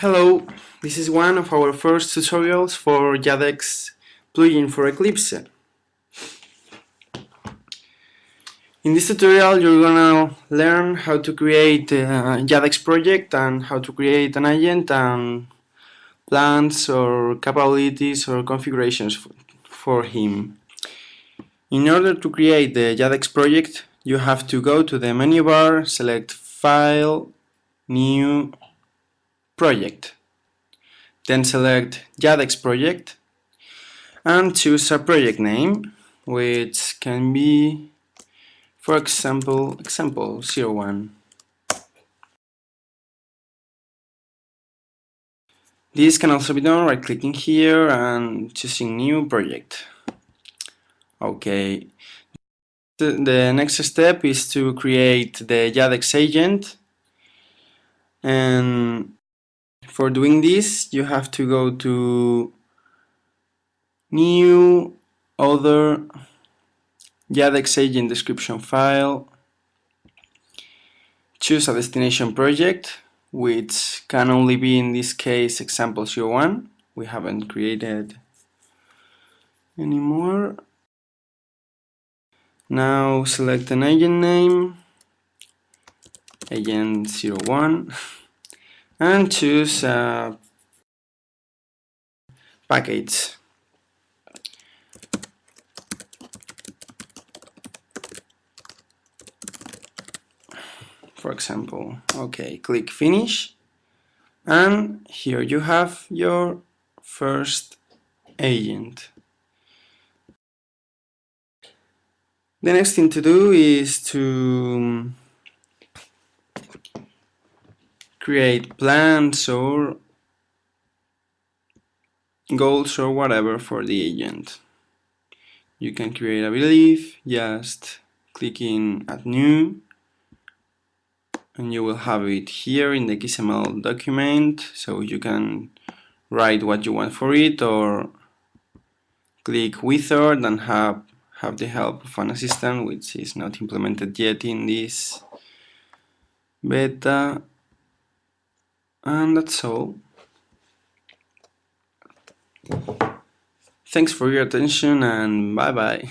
Hello, this is one of our first tutorials for Jadex plugin for Eclipse. In this tutorial you're gonna learn how to create a Jadex project and how to create an agent and plans or capabilities or configurations for him. In order to create the Jadex project you have to go to the menu bar, select File, New, project. Then select Jadex project and choose a project name which can be for example example 01. This can also be done right clicking here and choosing new project. Okay. The, next step is to create the Jadex agent and for doing this, you have to go to new other Jadex agent description file, choose a destination project, which can only be in this case example 01. We haven't created anymore. Now select an agent name, agent 01 and choose uh, package. For example, okay, click finish and here you have your first agent. The next thing to do is to create plans or goals or whatever for the agent. You can create a belief just clicking add new and you will have it here in the XML document so you can write what you want for it or click wizard and have have the help of an assistant which is not implemented yet in this beta and that's all. Thanks for your attention and bye bye.